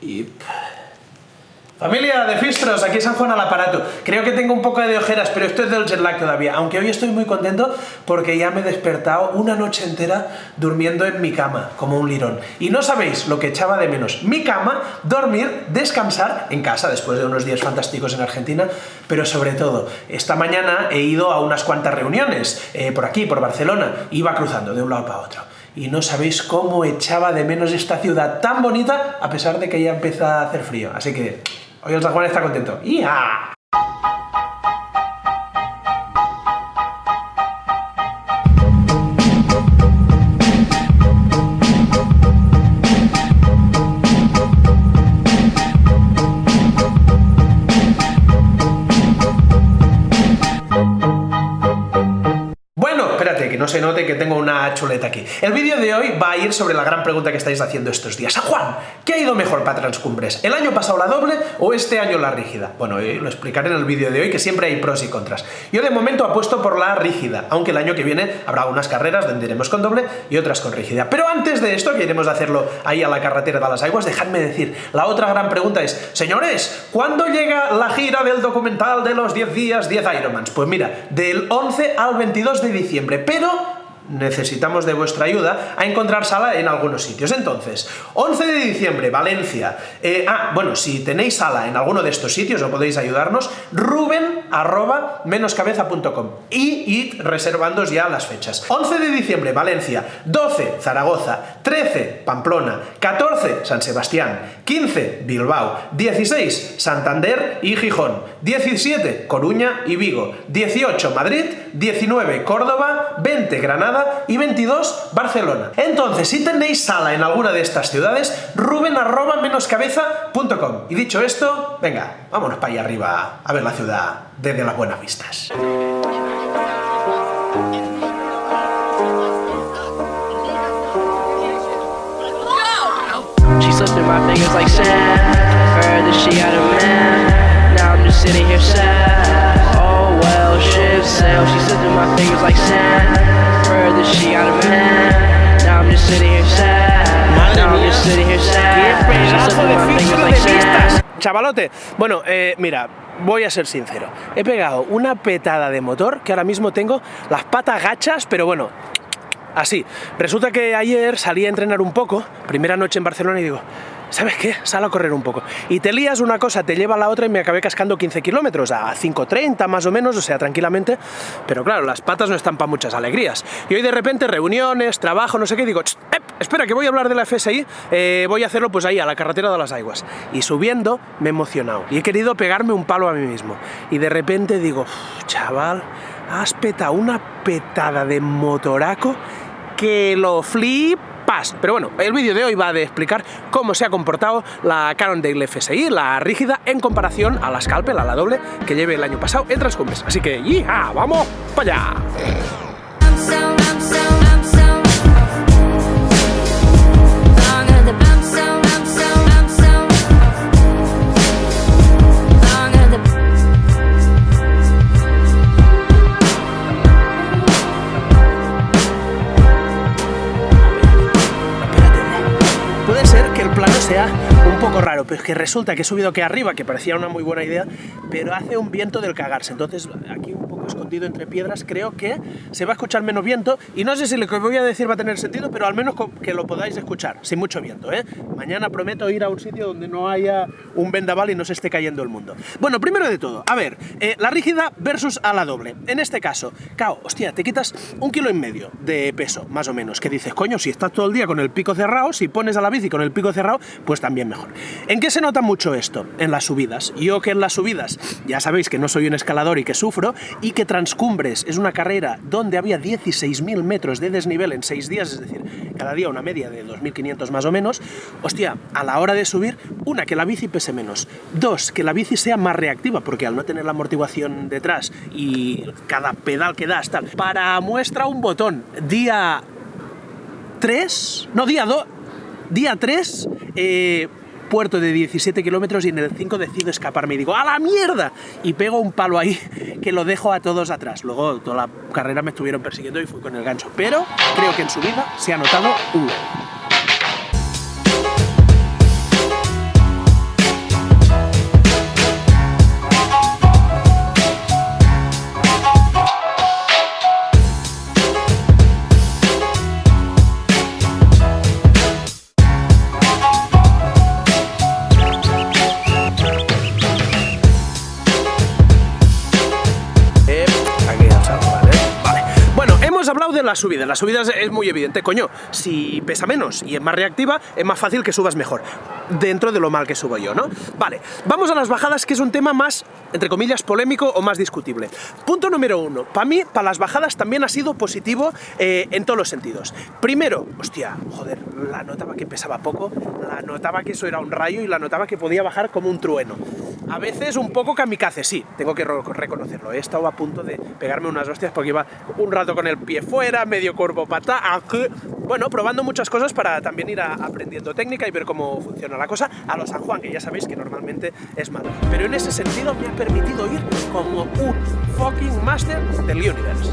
Y... Familia de Fistros, aquí San Juan al aparato. Creo que tengo un poco de ojeras, pero esto es del jet lag todavía. Aunque hoy estoy muy contento porque ya me he despertado una noche entera durmiendo en mi cama, como un lirón. Y no sabéis lo que echaba de menos. Mi cama, dormir, descansar en casa después de unos días fantásticos en Argentina, pero sobre todo, esta mañana he ido a unas cuantas reuniones, eh, por aquí, por Barcelona, iba cruzando de un lado para otro y no sabéis cómo echaba de menos esta ciudad tan bonita a pesar de que ya empieza a hacer frío. Así que Hoy el San Juan está contento. ¡Ya! Se note que tengo una chuleta aquí. El vídeo de hoy va a ir sobre la gran pregunta que estáis haciendo estos días. San Juan, ¿qué ha ido mejor para Transcumbres? ¿El año pasado la doble o este año la rígida? Bueno, eh, lo explicaré en el vídeo de hoy, que siempre hay pros y contras. Yo de momento apuesto por la rígida, aunque el año que viene habrá unas carreras donde iremos con doble y otras con rígida. Pero antes de esto, que iremos a hacerlo ahí a la carretera de las aguas, dejadme decir, la otra gran pregunta es, señores, ¿cuándo llega la gira del documental de los 10 días, 10 Ironmans? Pues mira, del 11 al 22 de diciembre, pero necesitamos de vuestra ayuda a encontrar sala en algunos sitios. Entonces, 11 de diciembre, Valencia. Eh, ah, bueno, si tenéis sala en alguno de estos sitios o podéis ayudarnos, ruben arroba menoscabeza.com y id reservándos ya las fechas. 11 de diciembre, Valencia. 12, Zaragoza. 13, Pamplona. 14, San Sebastián. 15, Bilbao. 16, Santander y Gijón. 17, Coruña y Vigo. 18, Madrid. 19, Córdoba. 20, Granada y 22 Barcelona. Entonces, si tenéis sala en alguna de estas ciudades, ruben arroba menoscabeza.com. Y dicho esto, venga, vámonos para allá arriba a ver la ciudad desde las buenas vistas. Chavalote, bueno, eh, mira, voy a ser sincero. He pegado una petada de motor que ahora mismo tengo las patas gachas, pero bueno, así. Resulta que ayer salí a entrenar un poco, primera noche en Barcelona, y digo, ¿sabes qué? Sal a correr un poco. Y te lías una cosa, te lleva a la otra y me acabé cascando 15 kilómetros, a 5.30 más o menos, o sea, tranquilamente. Pero claro, las patas no están para muchas alegrías. Y hoy de repente reuniones, trabajo, no sé qué, digo, espera, que voy a hablar de la FSI, eh, voy a hacerlo pues ahí, a la carretera de las aguas. Y subiendo me he emocionado y he querido pegarme un palo a mí mismo. Y de repente digo, chaval, has petado una petada de motoraco que lo flip pero bueno, el vídeo de hoy va a explicar cómo se ha comportado la Cannondale FSI, la rígida, en comparación a la Scalpel, a la doble, que lleve el año pasado en Transcumbres. Así que, ¡ya! ¡Vamos para allá! Que resulta que he subido aquí arriba, que parecía una muy buena idea, pero hace un viento del cagarse, entonces aquí un poco escondido entre piedras creo que se va a escuchar menos viento, y no sé si lo que voy a decir va a tener sentido, pero al menos que lo podáis escuchar, sin mucho viento, ¿eh? Mañana prometo ir a un sitio donde no haya un vendaval y no se esté cayendo el mundo. Bueno, primero de todo, a ver, eh, la rígida versus a la doble. En este caso, cao, hostia, te quitas un kilo y medio de peso, más o menos, que dices, coño, si estás todo el día con el pico cerrado, si pones a la bici con el pico cerrado, pues también mejor. ¿En qué se nota mucho esto? En las subidas. Yo que en las subidas, ya sabéis que no soy un escalador y que sufro, que Transcumbres. Es una carrera donde había 16.000 metros de desnivel en 6 días, es decir, cada día una media de 2.500 más o menos, hostia, a la hora de subir, una, que la bici pese menos, dos, que la bici sea más reactiva, porque al no tener la amortiguación detrás y cada pedal que das, tal, para muestra un botón, día 3, no, día 2, Día 3, eh, puerto de 17 kilómetros y en el 5 decido escaparme y digo ¡a la mierda! Y pego un palo ahí que lo dejo a todos atrás. Luego toda la carrera me estuvieron persiguiendo y fui con el gancho. Pero creo que en su vida se ha notado un... las subidas. Las subidas es muy evidente, coño. Si pesa menos y es más reactiva, es más fácil que subas mejor. Dentro de lo mal que subo yo, ¿no? Vale, vamos a las bajadas, que es un tema más, entre comillas, polémico o más discutible. Punto número uno. Para mí, para las bajadas también ha sido positivo eh, en todos los sentidos. Primero, hostia, joder, la notaba que pesaba poco, la notaba que eso era un rayo y la notaba que podía bajar como un trueno. A veces un poco kamikaze, sí, tengo que reconocerlo. He estado a punto de pegarme unas hostias porque iba un rato con el pie fuera, medio cuerpo pata, bueno, probando muchas cosas para también ir aprendiendo técnica y ver cómo funciona la cosa a los San Juan, que ya sabéis que normalmente es malo. Pero en ese sentido me ha permitido ir como un fucking master del universe.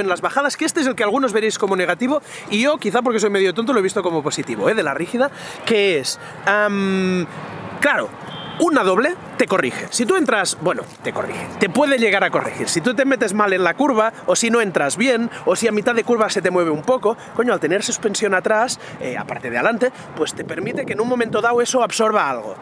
En las bajadas, que este es el que algunos veréis como negativo, y yo, quizá porque soy medio tonto, lo he visto como positivo, ¿eh? de la rígida, que es... claro, una doble te corrige. Si tú entras, bueno, te corrige, te puede llegar a corregir. Si tú te metes mal en la curva, o si no entras bien, o si a mitad de curva se te mueve un poco, coño, al tener suspensión atrás, eh, aparte de adelante, pues te permite que en un momento dado eso absorba algo.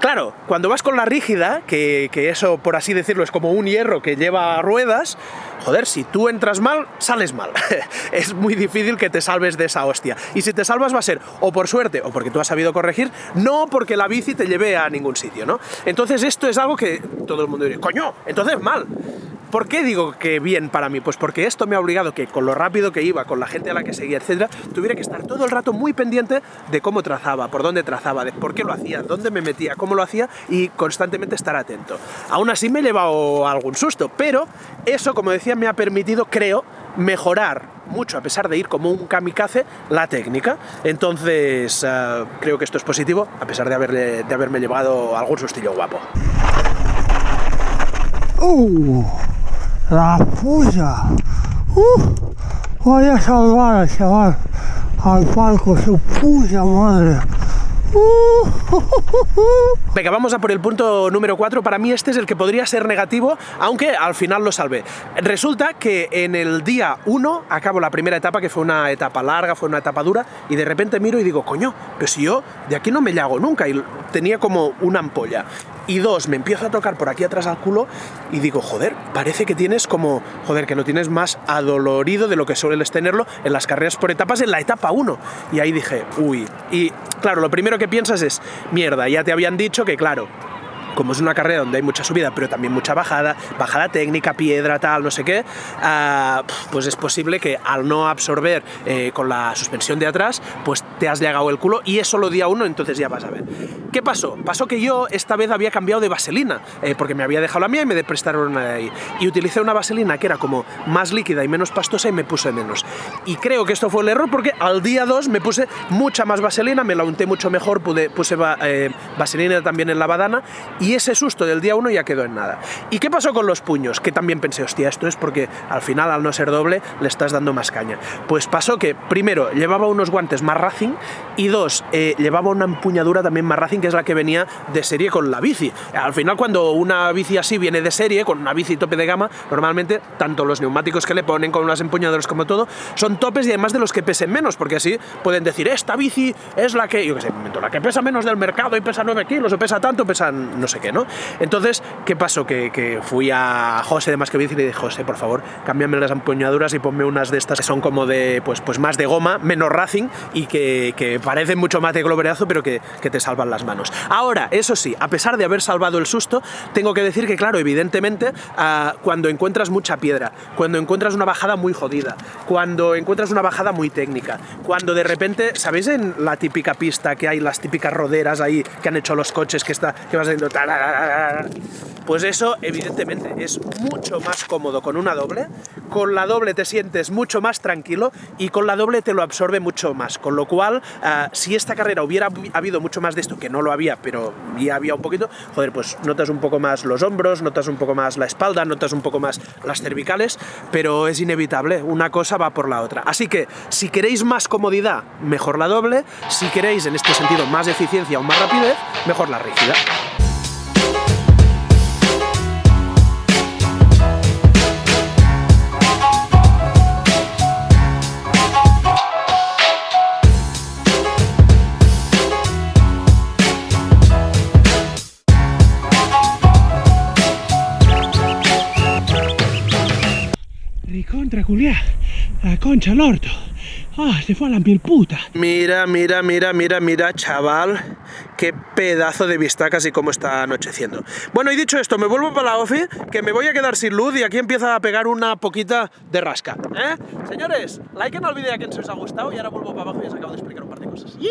Claro, cuando vas con la rígida, que, que, eso, por así decirlo, es como un hierro que lleva ruedas, joder, si tú entras mal, sales mal. es muy difícil que te salves de esa hostia. Y si te salvas va a ser o por suerte o porque tú has sabido corregir, no porque la bici te lleve a ningún sitio, ¿no? Entonces esto es algo que todo el mundo dice, coño, entonces mal. ¿Por qué digo que bien para mí? Pues porque esto me ha obligado que con lo rápido que iba, con la gente a la que seguía, etcétera, tuviera que estar todo el rato muy pendiente de cómo trazaba, por dónde trazaba, de por qué lo hacía, dónde me metía, cómo lo hacía y constantemente estar atento. Aún así me he llevado algún susto, pero eso, como decía, me ha permitido, creo, mejorar mucho, a pesar de ir como un kamikaze, la técnica. Entonces, eh, creo que esto es positivo, a pesar de, de haberme llevado algún sustillo guapo. Uh la puya. Uh, voy a salvar a chaval al palco, su puya madre. Venga, vamos a por el punto número 4. Para mí este es el que podría ser negativo, aunque al final lo salvé. Resulta que en el día 1 acabo la primera etapa, que fue una etapa larga, fue una etapa dura, y de repente miro y digo, coño, pero si yo de aquí no me llago nunca, y tenía como una ampolla. Y dos, me empiezo a tocar por aquí atrás al culo y digo, joder, parece que tienes como, joder, que lo tienes más adolorido de lo que sueles tenerlo en las carreras por etapas en la etapa 1. Y ahí dije, uy. Y claro, lo primero que piensas es, mierda, ya te habían dicho que, claro, como es una carrera donde hay mucha subida, pero también mucha bajada, bajada técnica, piedra, tal, no sé qué, ah, pues es posible que al no absorber eh, con la suspensión de atrás, pues te has llegado el culo y eso lo día uno, entonces ya vas a ver. ¿Qué pasó? Pasó que yo esta vez había cambiado de vaselina, eh, porque me había dejado la mía y me prestaron una de ahí. Y utilicé una vaselina que era como más líquida y menos pastosa y me puse menos. Y creo que esto fue el error porque al día 2 me puse mucha más vaselina, me la unté mucho mejor, pude, puse eh, vaselina también en la badana ese susto del día 1 ya quedó en nada. ¿Y qué pasó con los puños? Que también pensé, hostia, esto es porque al final, al no ser doble, le estás dando más caña. Pues pasó que, primero, llevaba unos guantes más Racing y dos, eh, llevaba una empuñadura también más Racing, que es la que venía de serie con la bici. Al final, cuando una bici así viene de serie, con una bici tope de gama, normalmente, tanto los neumáticos que le ponen con las empuñaduras como todo, son topes y además de los que pesen menos, porque así pueden decir, esta bici es la que, yo qué sé, la que pesa menos del mercado y pesa 9 kilos o pesa tanto, pesan no sé qué, ¿no? Entonces, ¿qué pasó? Que, fui a José de Más que Bici y le dije, José, por favor, cámbiame las empuñaduras y ponme unas de estas que son como de, pues, pues más de goma, menos racing y que, parecen mucho más de globerazo, pero que, te salvan las manos. Ahora, eso sí, a pesar de haber salvado el susto, tengo que decir que, claro, evidentemente, ah, cuando encuentras mucha piedra, cuando encuentras una bajada muy jodida, cuando encuentras una bajada muy técnica, cuando de repente, ¿sabéis en la típica pista que hay las típicas roderas ahí que han hecho los coches que, está, que vas diciendo, Pues eso, evidentemente, es mucho más cómodo con una doble. Con la doble te sientes mucho más tranquilo y con la doble te lo absorbe mucho más. Con lo cual, uh, si esta carrera hubiera habido mucho más de esto, que no lo había, pero ya había un poquito, joder, pues notas un poco más los hombros, notas un poco más la espalda, notas un poco más las cervicales, pero es inevitable, una cosa va por la otra. Así que, si queréis más comodidad, mejor la doble. Si queréis, en este sentido, más eficiencia o más rapidez, mejor la rígida. La concha al orto. Ah, se fue a la piel puta. Mira, mira, mira, mira, mira, chaval. Qué pedazo de vistacas y cómo está anocheciendo. Bueno, y dicho esto, me vuelvo para la ofi, que me voy a quedar sin luz y aquí empieza a pegar una poquita de rasca. ¿eh? Señores, like en el vídeo que os ha gustado y ahora vuelvo para abajo y os acabo de explicar un par de cosas. ¡Yee!